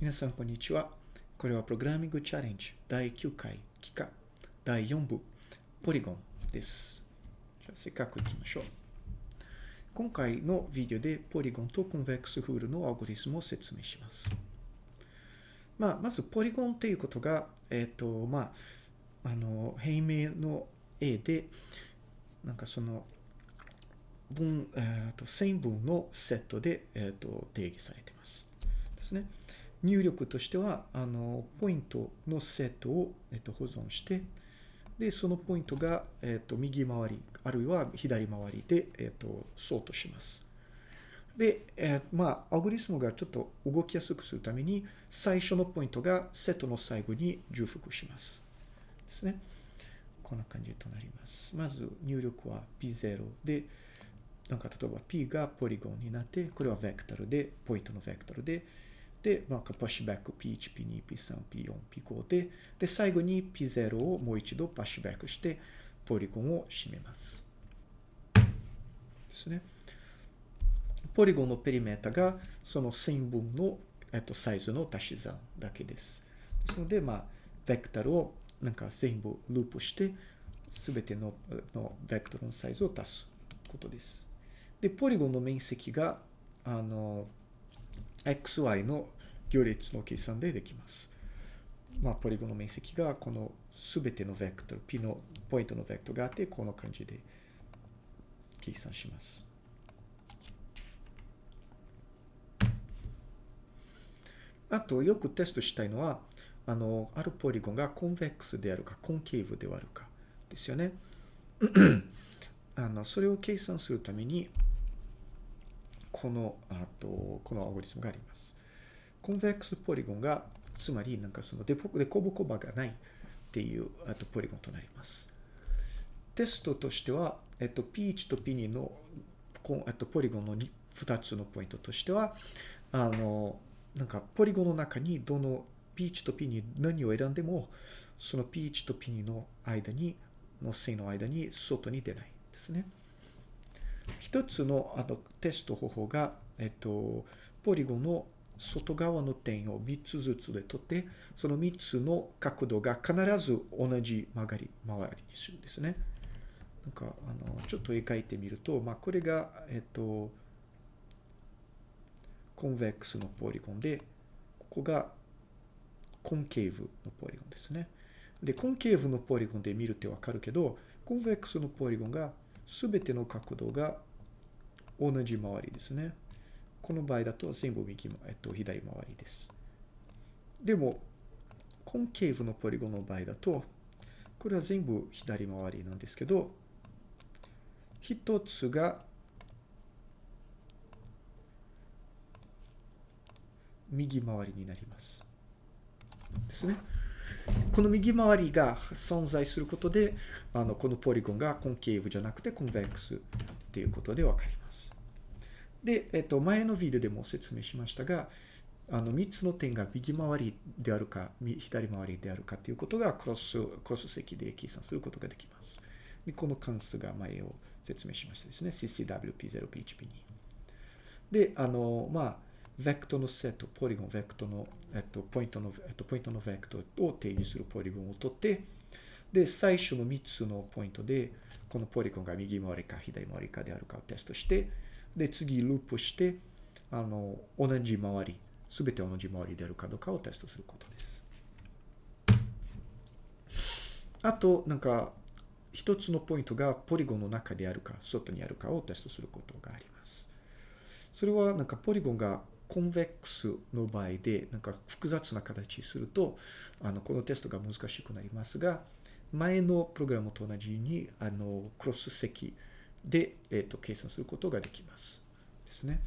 皆さん、こんにちは。これはプログラミングチャレンジ第9回期間第4部ポリゴンです。じゃあ、せっかく行きましょう。今回のビデオでポリゴンとコンベックスフールのアルゴリスムを説明します。まあ、まず、ポリゴンっていうことが、えっ、と、まあ、あの、平面の絵で、なんかその、分、えっ、と、線分のセットで、えっ、と、定義されています。ですね。入力としては、あの、ポイントのセットを、えっ、と、保存して、で、そのポイントが、えっ、と、右回り、あるいは左回りで、えっ、と、ソートします。で、えー、まあ、アルゴリスムがちょっと動きやすくするために、最初のポイントがセットの最後に重複します。ですね。こんな感じとなります。まず、入力は P0 で、なんか例えば P がポリゴンになって、これはベクトルで、ポイントのベクトルで、で、なんかパッシュバック P1、P2、P3、P4、P5 で、で、最後に P0 をもう一度パッシュバックして、ポリゴンを締めます。ですね。ポリゴンのペリメータがその線分の、えっと、サイズの足し算だけです。ですので、まあ、ベクトルをなんか全部ループして、すべてののベクトルのサイズを足すことです。で、ポリゴンの面積が、あの、xy の行列の計算でできます。まあ、ポリゴンの面積がこのすべてのベクトル、p のポイントのベクトルがあって、この感じで計算します。あと、よくテストしたいのは、あの、あるポリゴンがコンベックスであるか、コンケーブであるかですよね。あの、それを計算するために、この、あと、このアゴリスムがあります。コンベックスポリゴンが、つまり、なんかそのデコボコバがないっていう、あと、ポリゴンとなります。テストとしては、えっと、P1 と P2 の、えっと、ポリゴンの2つのポイントとしては、あの、なんか、ポリゴンの中にどの P1 と P2 何を選んでも、その P1 と P2 の間に、の線の間に外に出ないですね。一つのあのテスト方法が、えっと、ポリゴンの外側の点を3つずつで取って、その3つの角度が必ず同じ曲がり、回りにするんですね。なんか、あの、ちょっと絵描いてみると、まあ、これが、えっと、コンベックスのポリゴンで、ここがコンケーブのポリゴンですね。で、コンケーブのポリゴンで見るとわかるけど、コンベックスのポリゴンがすべての角度が同じ回りですね。この場合だと全部右、えっと、左回りです。でも、コンケーブのポリゴンの場合だと、これは全部左回りなんですけど、一つが右回りになります。ですね。この右回りが存在することで、あの、このポリゴンがコンケーブじゃなくてコンベックスっていうことでわかります。で、えっと、前のビデオでも説明しましたが、あの、3つの点が右回りであるか、左回りであるかということがクロス、クロス積で計算することができます。で、この関数が前を説明しましたですね。CCWP0、PHP2。で、あの、まあ、ベクトのセット、ポリゴン、ベクトの、えっと、ポイントの、えっと、ポイントのベクトを定義するポリゴンを取って、で、最初の3つのポイントで、このポリゴンが右回りか左回りかであるかをテストして、で、次ループして、あの、同じ回り、すべて同じ回りであるかどうかをテストすることです。あと、なんか、一つのポイントがポリゴンの中であるか、外にあるかをテストすることがあります。それは、なんか、ポリゴンがコンベックスの場合で、なんか複雑な形にすると、あの、このテストが難しくなりますが、前のプログラムと同じに、あの、クロス積で、えっ、と、計算することができます。ですね。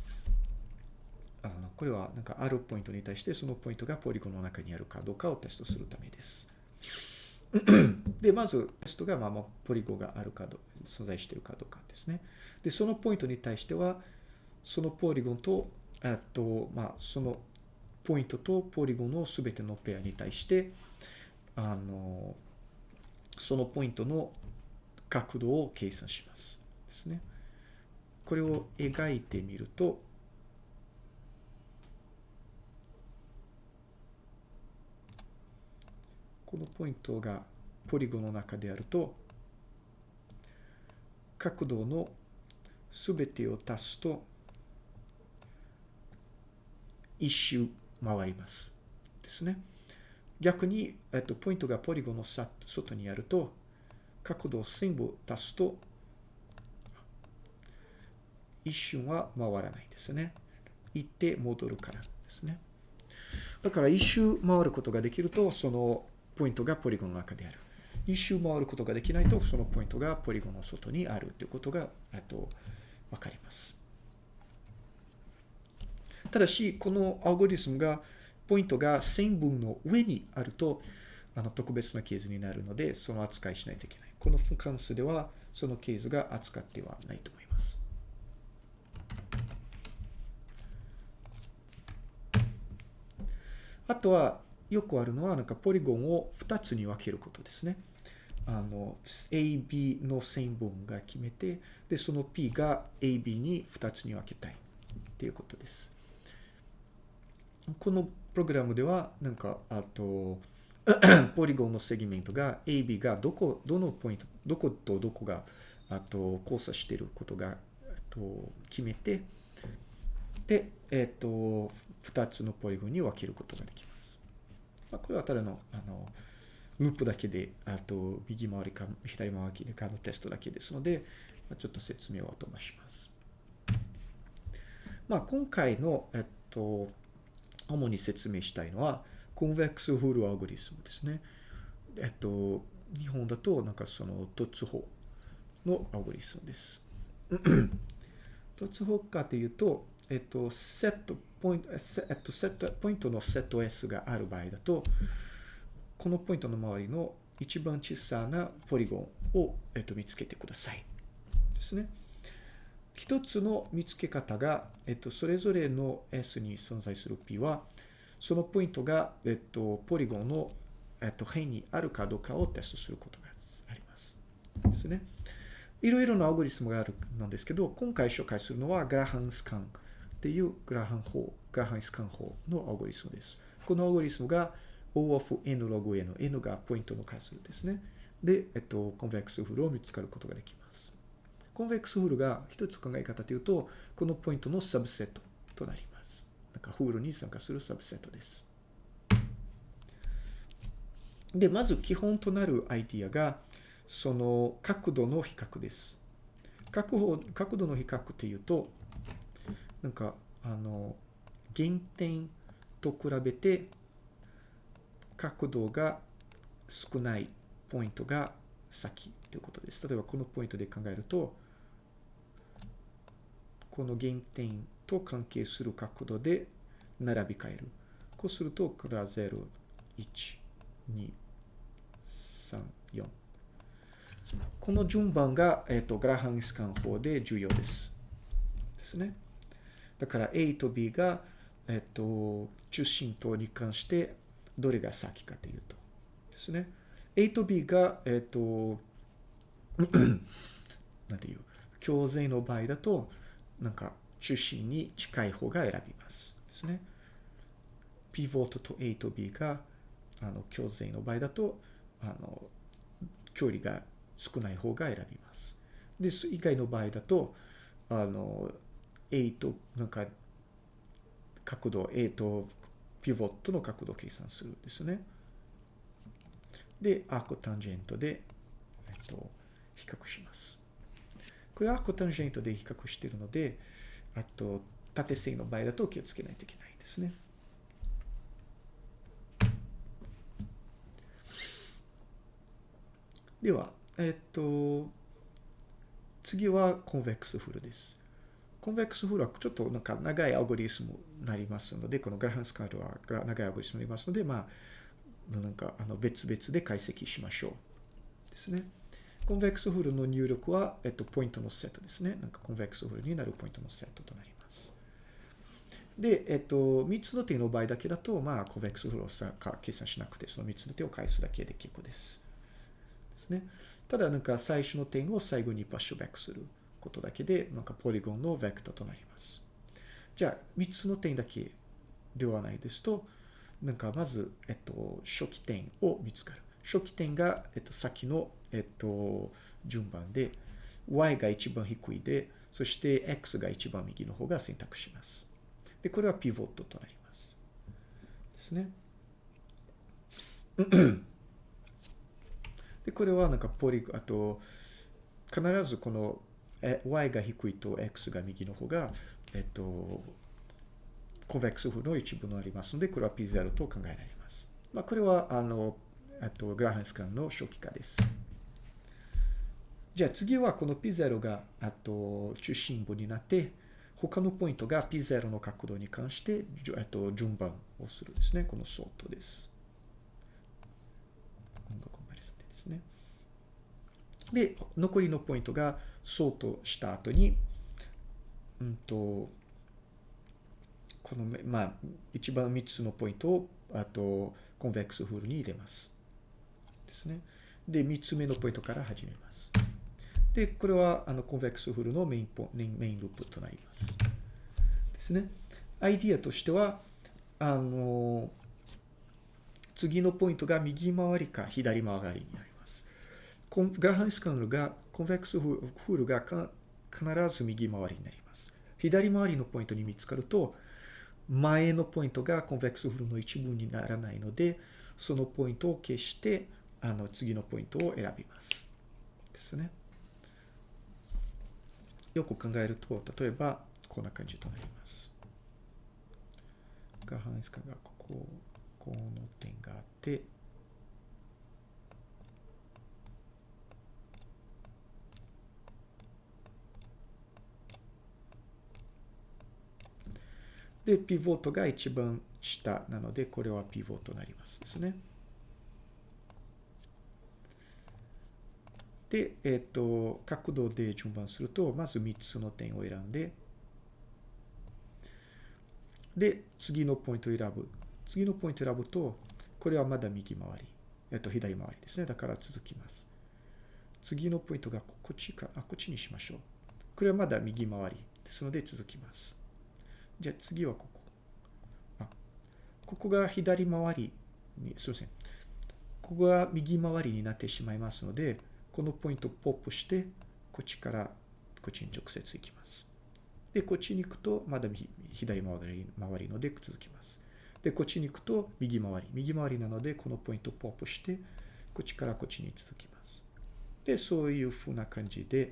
あの、これは、なんか、あるポイントに対して、そのポイントがポリゴンの中にあるかどうかをテストするためです。で、まず、テストが、まあ、ポリゴンがあるかどう、存在しているかどうかですね。で、そのポイントに対しては、そのポリゴンとえっと、まあ、そのポイントとポリゴンのすべてのペアに対して、あの、そのポイントの角度を計算します。ですね。これを描いてみると、このポイントがポリゴンの中であると、角度のすべてを足すと、一周回ります。ですね。逆に、えっと、ポイントがポリゴンの外にあると、角度を全部足すと、一瞬は回らないですね。行って戻るからですね。だから一周回ることができると、そのポイントがポリゴンの中である。一周回ることができないと、そのポイントがポリゴンの外にあるということが、えっと、わかります。ただし、このアルゴリスムが、ポイントが線分の上にあると、あの特別なケースになるので、その扱いしないといけない。この関数では、そのケースが扱ってはないと思います。あとは、よくあるのは、なんかポリゴンを2つに分けることですね。あの、AB の線分が決めて、で、その P が AB に2つに分けたいっていうことです。このプログラムでは、なんか、あと、ポリゴンのセグメントが AB がどこ、どのポイント、どことどこが、あと、交差していることが、と、決めて、で、えっ、と、2つのポリゴンに分けることができます。まあ、これはただの、あの、ループだけで、あと、右回りか左回りかのテストだけですので、まあ、ちょっと説明を後回します。まあ、今回の、えっと、主に説明したいのは、コンベックスフルアルゴリスムですね。えっと、日本だと、なんかその、突法のアルゴリスムです。突法かというと、えっと、セット、ポイント、えっと、セット、ポイントのセット S がある場合だと、このポイントの周りの一番小さなポリゴンを、えっと、見つけてください。ですね。一つの見つけ方が、えっと、それぞれの S に存在する P は、そのポイントが、えっと、ポリゴンの、えっと、辺にあるかどうかをテストすることがあります。ですね。いろいろなアルゴリズムがあるなんですけど、今回紹介するのは Graham scan っていう Graham 法、 Graham scan 法のアルゴリズムです。このアルゴリズムが O of n log n、n がポイントの数ですね。で、えっと、 convex hull を見つかることができます。 convex hull が一つ考え方というと、このポイントのサブセットとなります。なんかフールに参加するサブセットです。で、まず基本となるアイディアが、その角度の比較です。角度角度の比較っていうと、なんか、あの、原点と比べて角度が少ないポイントが先ということです。例えばこのポイントで考えると、この原点と関係する角度で並び替える。こうすると、これは0、1、2、3、4。この順番が、えっ、ー、と、グラハンスカン法で重要です。ですね。だから A と B が、えっ、と、中心とに関してどれが先かというと。ですね。A と B が、えっ、と、なんていう、共税の場合だと、なんか中心に近い方が選びます。ですね。ピボットと A と B が、あの、共税の場合だと、あの、距離が少ない方が選びます。です。以外の場合だと、あの、A と、なんか、角度 A とピボットの角度を計算するんですね。で、アークタンジェントで、えっと、比較します。これアークタンジェントで比較しているので、あと、縦線の場合だと気をつけないといけないですね。では、えっと、次は convex hull です。 convex hull はちょっとなんか長いアルゴリズムになりますので、この Graham scan は長いアルゴリズムになりますので、まあ、なんかあの別々で解析しましょう。ですね。 convex hull の入力は、えっと、ポイントのセットですね。なんか convex hull になるポイントのセットとなります。で、えっと、3つの点の場合だけだと、まあ、 convex hull を計算しなくて、その3つの点を返すだけで結構です。ですね。ただ、なんか最初の点を最後に push back する。ことだけで、なんかポリゴンのベクターとなります。じゃあ、3つの点だけではないですと、なんかまず、えっと、初期点を見つかる。初期点が、えっと、先の、えっと、順番で、y が一番低いで、そして x が一番右の方が選択します。で、これはピボットとなります。ですね。で、これはなんかポリ、あと、必ずこの y が低いと x が右の方が、えっと、コンベックス風の一部になりますので、これは P0 と考えられます。まあ、これは、あの、あと、グラハンスカンの初期化です。じゃあ次はこの P0 が、あと、中心部になって、他のポイントが P0 の角度に関して、えっと、順番をするですね。このソートです。ですね。で、残りのポイントがソートした後に、うんと、この、まあ、一番3つのポイントを、あと、コンベックスフールに入れます。ですね。で、3つ目のポイントから始めます。で、これは、あの、コンベックスフールのメインポメインループとなります。ですね。アイディアとしては、あの、次のポイントが右回りか左回りになります。グラハンスカンルが、コンベックスフールが必ず右回りになります。左回りのポイントに見つかると、前のポイントがコンベックスフールの一部にならないので、そのポイントを消して、あの、次のポイントを選びます。ですね。よく考えると、例えば、こんな感じとなります。が半スカがここ、この点があって、で、ピボットが一番下なので、これはピボットになりますですね。で、えっ、ー、と、角度で順番すると、まず3つの点を選んで、で、次のポイントを選ぶ。次のポイントを選ぶと、これはまだ右回り。えっ、ー、と、左回りですね。だから続きます。次のポイントがこっちか、あ、こっちにしましょう。これはまだ右回りですので続きます。じゃあ次はここ。あ、ここが左回りに、すいません。ここが右回りになってしまいますので、このポイントをポップして、こっちからこっちに直接行きます。で、こっちに行くと、まだ左回り回りので続きます。で、こっちに行くと右回り。右回りなので、このポイントをポップして、こっちからこっちに続きます。で、そういうふうな感じで、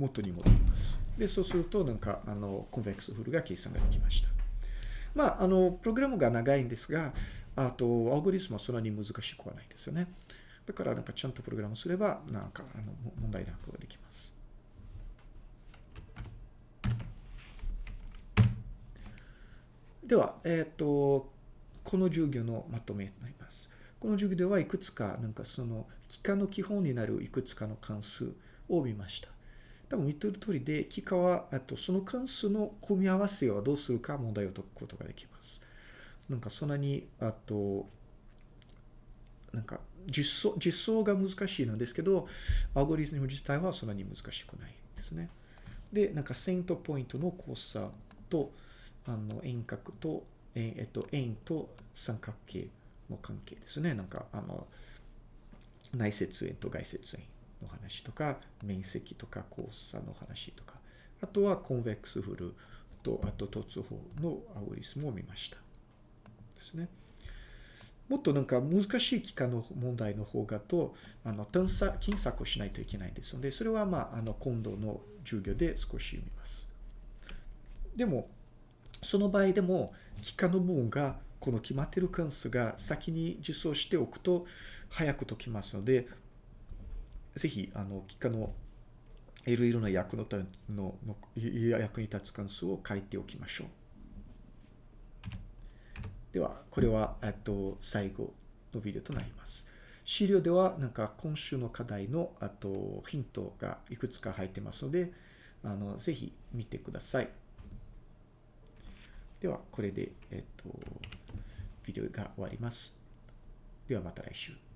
元に戻ります。で、そうすると、なんか、あの、コンベックスフルが計算ができました。まあ、あの、プログラムが長いんですが、あと、アルゴリスムはそんなに難しくはないですよね。だから、なんか、ちゃんとプログラムすれば、なんか、あの、問題なくできます。では、えっ、ー、と、この授業のまとめになります。この授業ではいくつか、なんかその、幾何の基本になるいくつかの関数を見ました。多分見てる通りで、幾何は、あとその関数の組み合わせはどうするか問題を解くことができます。なんかそんなに、あと、なんか実装、実装が難しいのですけど、アルゴリズム自体はそんなに難しくないですね。で、なんか線とポイントの交差と、あの、円角と、ええっと、円と三角形の関係ですね。なんか、あの、内接円と外接円の話とか、面積とか交差の話とか、あとはコンベックスフルと、あと突法のアオリスムを見ました。ですね。もっとなんか難しい機関の問題の方がと、あの、探査、検索をしないといけないですので、それはまあ、あの、今度の授業で少し見ます。でも、その場合でも、機関の部分が、この決まっている関数が先に実装しておくと、早く解きますので、ぜひ、あの、機のいろいろな役ののの役に立つ関数を書いておきましょう。では、これは、えっと、最後のビデオとなります。資料では、なんか今週の課題の、あと、ヒントがいくつか入ってますので、あの、ぜひ見てください。では、これで、えっと、ビデオが終わります。ではまた来週。